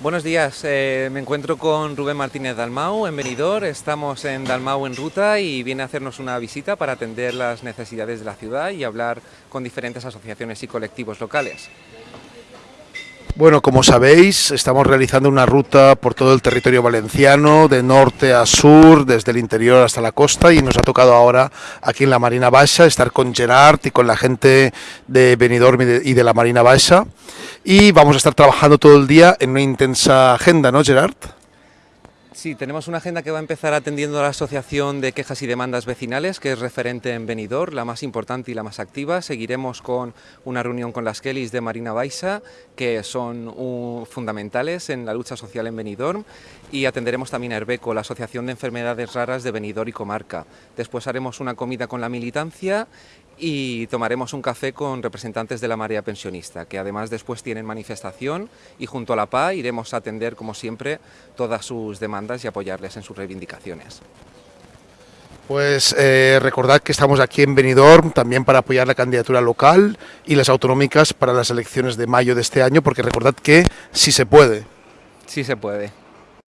Buenos días, eh, me encuentro con Rubén Martínez Dalmau en Benidorm, estamos en Dalmau en ruta y viene a hacernos una visita para atender las necesidades de la ciudad y hablar con diferentes asociaciones y colectivos locales. Bueno, como sabéis, estamos realizando una ruta por todo el territorio valenciano, de norte a sur, desde el interior hasta la costa, y nos ha tocado ahora aquí en la Marina Baixa estar con Gerard y con la gente de Benidorm y de, la Marina Baixa. Y vamos a estar trabajando todo el día en una intensa agenda, ¿no, Gerard? Sí, tenemos una agenda que va a empezar atendiendo a la Asociación de Quejas y Demandas Vecinales, que es referente en Benidorm, la más importante y la más activa. Seguiremos con una reunión con las Kellys de Marina Baixa, que son fundamentales en la lucha social en Benidorm, y atenderemos también a Herbeco, la Asociación de Enfermedades Raras de Benidorm y Comarca. Después haremos una comida con la militancia y tomaremos un café con representantes de la marea pensionista, que además después tienen manifestación y junto a la PA iremos a atender, como siempre, todas sus demandas y apoyarles en sus reivindicaciones. Pues eh, recordad que estamos aquí en Benidorm también para apoyar la candidatura local y las autonómicas para las elecciones de mayo de este año, porque recordad que sí se puede. Sí se puede.